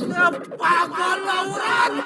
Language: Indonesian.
Apagó la